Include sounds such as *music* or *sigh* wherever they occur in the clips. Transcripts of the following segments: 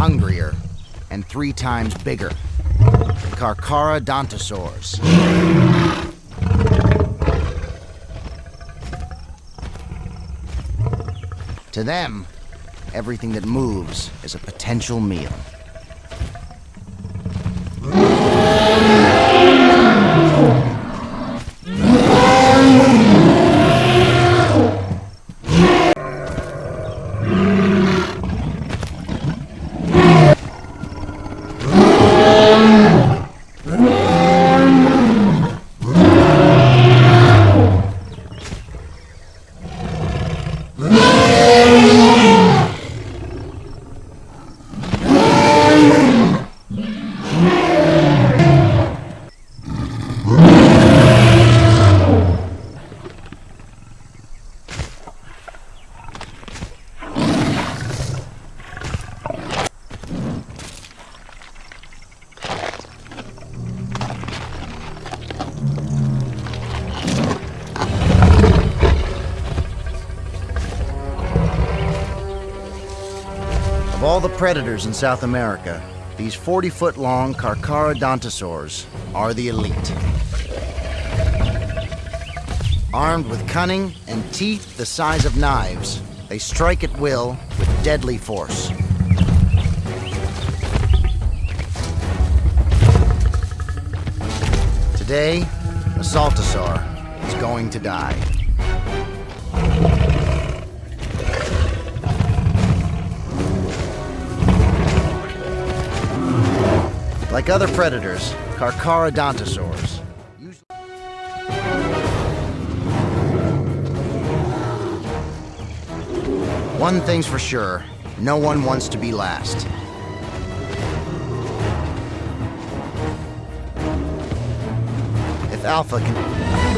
hungrier, and three times bigger. Carcharodontosaurs. To them, everything that moves is a potential meal. Mm-hmm. *laughs* Of all the predators in South America, these 40-foot-long Carcharodontosaurs are the elite. Armed with cunning and teeth the size of knives, they strike at will with deadly force. Today, a Saltasaur is going to die. Like other predators, Carcharodontosaurs One thing's for sure, no one wants to be last. If Alpha can...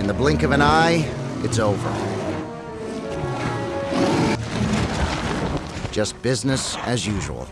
In the blink of an eye, it's over. Just business as usual.